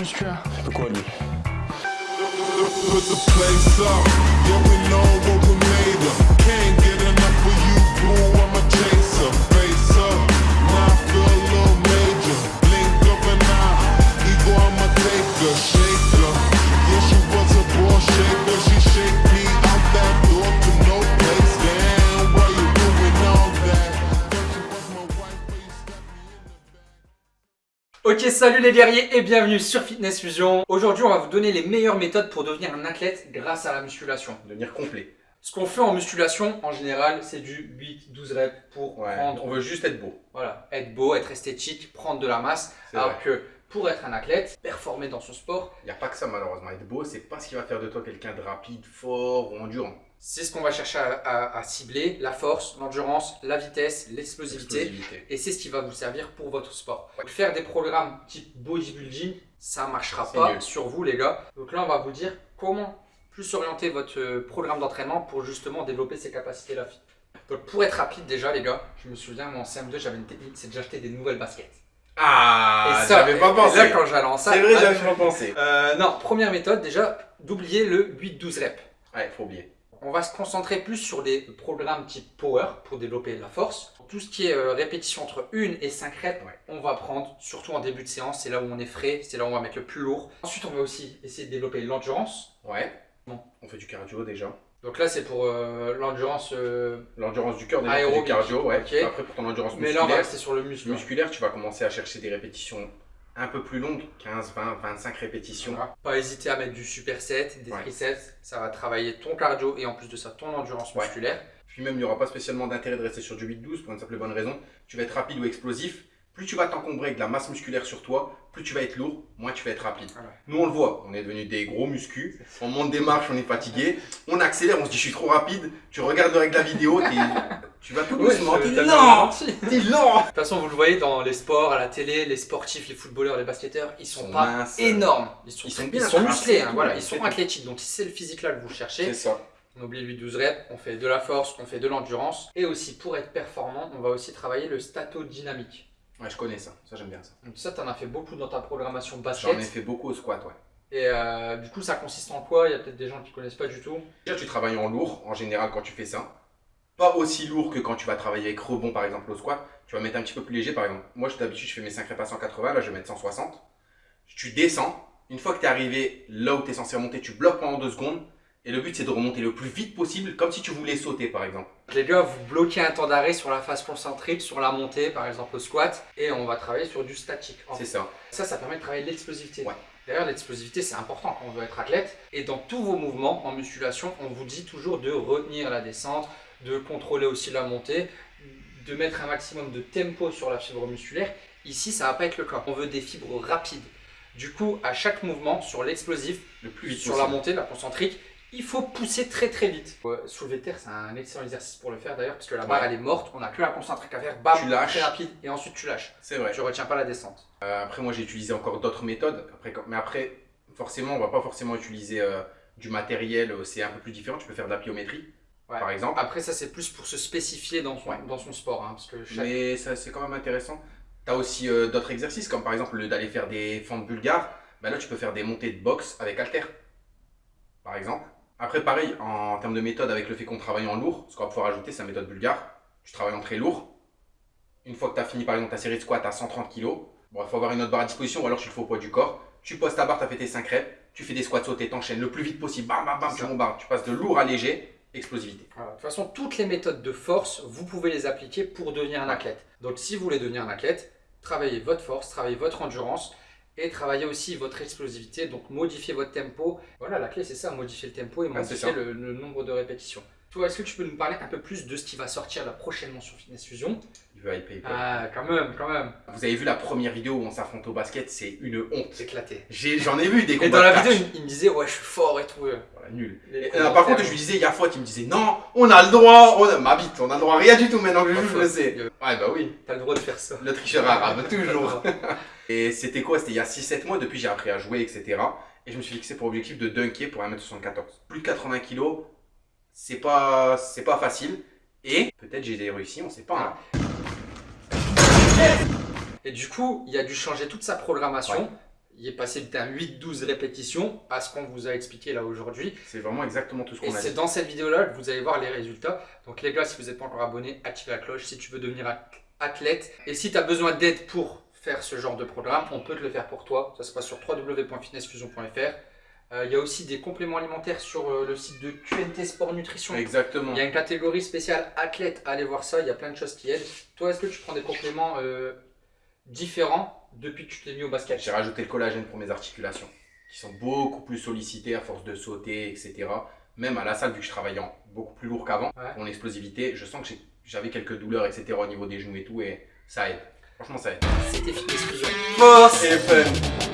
musculaire. De quoi lui Put the place up, yeah we know what we made of. Can't get enough of you, boo, Ok, salut les guerriers et bienvenue sur Fitness Fusion. Aujourd'hui, on va vous donner les meilleures méthodes pour devenir un athlète grâce à la musculation. Devenir complet. Ce qu'on fait en musculation, en général, c'est du 8-12 reps pour Ouais. prendre, On veut juste être beau. voilà, être beau, être esthétique, prendre de la masse. Alors vrai. que pour être un athlète, performer dans son sport, Il n'y a pas que ça malheureusement. Être beau, c'est pas ce qui va faire de toi quelqu'un de rapide, fort ou endurant. c'est ce qu'on va chercher à, à- à cibler, la force, l'endurance, la vitesse, l'explosivité. Explosivité. Et c'est ce qui va vous servir pour votre sport. Faire des programmes type bodybuilding, ça marchera C'est pas sur vous les gars. Donc là, on va vous dire comment plus orienter votre euh, programme d'entraînement pour justement développer ces capacités-là. Donc pour être rapide déjà les gars, je me souviens moi en CM2 j'avais une technique, c'est de j'achetais des nouvelles baskets. Ah, ça, j'avais pas pensé. là quand j'allais en salle, C'est vrai, j'avais pas pensé. euh, non, première méthode déjà, d'oublier le 8-12 reps. Ouais, faut oublier. On va se concentrer plus sur des programmes type power pour développer la force. Tout ce qui est euh, répétition entre 1 et 5 reps, Ouais. on va prendre, surtout en début de séance, c'est là où on est frais, c'est là où on va mettre le plus lourd. Ensuite, on va aussi essayer de développer l'endurance. Ouais. Bon. On fait du cardio déjà. Donc là, c'est pour euh, l'endurance, euh, L'endurance du cœur, déjà, du cardio. Ouais. Après, pour ton endurance mais là, on va musculaire, rester sur le muscle. musculaire, tu vas commencer à chercher des répétitions un peu plus longues 15, 20, 25 répétitions. Voilà. Pas hésiter à mettre du superset, des Ouais. triceps, ça va travailler ton cardio et en plus de ça, ton endurance Ouais. musculaire. Puis même, il n'y aura pas spécialement d'intérêt de rester sur du 8-12 pour une simple et bonne raison. Tu vas être rapide ou explosif. Plus tu vas t'encombrer avec de la masse musculaire sur toi, plus tu vas être lourd, moins tu vas être rapide. Voilà. Nous, on le voit, on est devenus des gros muscus. On monte des marches, on est fatigué. On accélère, on se dit je suis trop rapide. Tu regardes de la vidéo, tu vas tout doucement. Ouais, T'es lent, ralenti. t'es lent. De toute façon, vous le voyez dans les sports, à la télé, les sportifs, les footballeurs, les basketteurs, ils sont, sont pas minces. énormes. Ils sont, Ils sont ils bien sont musclés, hein, voilà, ils sont athlétiques. Donc si c'est le physique là que vous cherchez, C'est ça. on oublie le 12 reps, on fait de la force, on fait de l'endurance. Et aussi, pour être performant, on va aussi travailler le statodynamique. Ouais, je connais ça. Ça, j'aime bien ça. Donc ça, tu en as fait beaucoup dans ta programmation J'en ai basket. fait beaucoup au squat, ouais. Et euh, du coup, ça consiste en quoi? Il y a peut-être des gens qui connaissent pas du tout. Déjà, tu travailles en lourd, en général, quand tu fais ça. Pas aussi lourd que quand tu vas travailler avec rebond, par exemple, au squat. Tu vas mettre un petit peu plus léger, par exemple. Moi, d'habitude, je fais mes 5 reps à 180, là, je vais mettre 160. Tu descends. Une fois que tu es arrivé là où tu es censé remonter, tu bloques pendant 2 secondes. Et le but, c'est de remonter le plus vite possible, comme si tu voulais sauter, par exemple. Les gars, vous bloquez un temps d'arrêt sur la phase concentrique, sur la montée, par exemple au squat, et on va travailler sur du statique. C'est ça. Ça, ça permet de travailler l'explosivité. Ouais. D'ailleurs, l'explosivité, c'est important quand on veut être athlète. Et dans tous vos mouvements en musculation, on vous dit toujours de retenir la descente, de contrôler aussi la montée, de mettre un maximum de tempo sur la fibre musculaire. Ici, ça va pas être le cas. On veut des fibres rapides. Du coup, à chaque mouvement, sur l'explosif, Le plus vite sur la montée, la concentrique, il faut pousser très très vite. Ouais, soulever de terre, c'est un excellent exercice pour le faire d'ailleurs, parce que la barre Ouais. elle est morte, on n'a que la concentrique à faire, bam, Tu lâches. très rapide, et ensuite tu lâches. C'est vrai. Tu retiens pas la descente. Euh, après, moi, j'ai utilisé encore d'autres méthodes. Après, mais après, forcément, on va pas forcément utiliser euh, du matériel. euh, C'est un peu plus différent. Tu peux faire de la pliométrie, Ouais. par exemple. Après, ça, c'est plus pour se spécifier dans son, Ouais. dans son sport. hein, parce que chaque- Mais ça, c'est quand même intéressant. Tu as aussi euh, d'autres exercices, comme par exemple le d'aller faire des fentes bulgares. Ben là, tu peux faire des montées de boxe avec halter, par exemple. Après, pareil, en termes de méthode, avec le fait qu'on travaille en lourd, ce qu'on va pouvoir ajouter, c'est la méthode bulgare. Tu travailles en très lourd. Une fois que tu as fini, par exemple, ta série de squats à 130 kg, bon, il faut avoir une autre barre à disposition ou alors tu le fais au poids du corps. Tu poses ta barre, tu as fait tes 5 reps, tu fais des squats sautés, t'enchaînes le plus vite possible, bam, bam, bam, tu bombardes. Tu passes de lourd à léger, explosivité. De toute façon, toutes les méthodes de force, vous pouvez les appliquer pour devenir un athlète. Donc, si vous voulez devenir un athlète, travaillez votre force, travaillez votre endurance et travaillez aussi votre explosivité. Donc, modifiez votre tempo. Voilà, la clé, c'est ça, modifier le tempo et c'est modifier le, le nombre de répétitions. Toi, est-ce que tu peux nous parler un peu plus de ce qui va sortir là prochainement sur Fitness Fusion? Veut hyper, hyper. Ah, quand même, quand même. Vous avez vu la première vidéo où on s'affronte au basket, c'est une honte. C'est éclaté. J'en ai, vu des combats. Et dans la vidéo, il, il me disait, ouais, je suis fort et tout. euh. Voilà, nul. Et, euh, par contre, je lui disais, il y a fois, il me disait, non, on a le droit, on a... ma bite, on a le droit à rien du tout maintenant que je joue, je le sais. Ouais, bah oui, T'as le droit de faire ça. le tricheur arabe, toujours. Et c'était quoi? C'était il y a 6-7 mois, depuis j'ai appris à jouer, etc. Et je me suis fixé pour objectif de dunker pour 1m74. Plus de 80 kg, c'est pas, c'est pas facile. Et peut-être j'ai réussi, on sait pas. hein. Et du coup, il a dû changer toute sa programmation. Ouais. il est passé d'un 8-12 répétitions à ce qu'on vous a expliqué là aujourd'hui. C'est vraiment exactement tout ce Et qu'on a c'est dit. dans cette vidéo-là que vous allez voir les résultats. Donc les gars, si vous n'êtes pas encore abonné, activez la cloche si tu veux devenir at- athlète. Et si tu as besoin d'aide pour faire ce genre de programme, on peut te le faire pour toi. Ça se passe sur www.fitnessfusion.fr. Euh, Il y a aussi des compléments alimentaires sur euh, le site de QNT Sport Nutrition. Exactement. Il y a une catégorie spéciale athlète, allez voir ça, il y a plein de choses qui aident. Toi, est-ce que tu prends des compléments euh, différents depuis que tu t'es mis au basket? J'ai rajouté le collagène pour mes articulations, qui sont beaucoup plus sollicitées à force de sauter, etc. Même à la salle, vu que je travaillais en beaucoup plus lourd qu'avant, Ouais. mon explosivité, je sens que j'avais quelques douleurs, etc. au niveau des genoux et tout, et ça aide. Franchement, ça aide. C'était Fitness Fusion. Force Et fun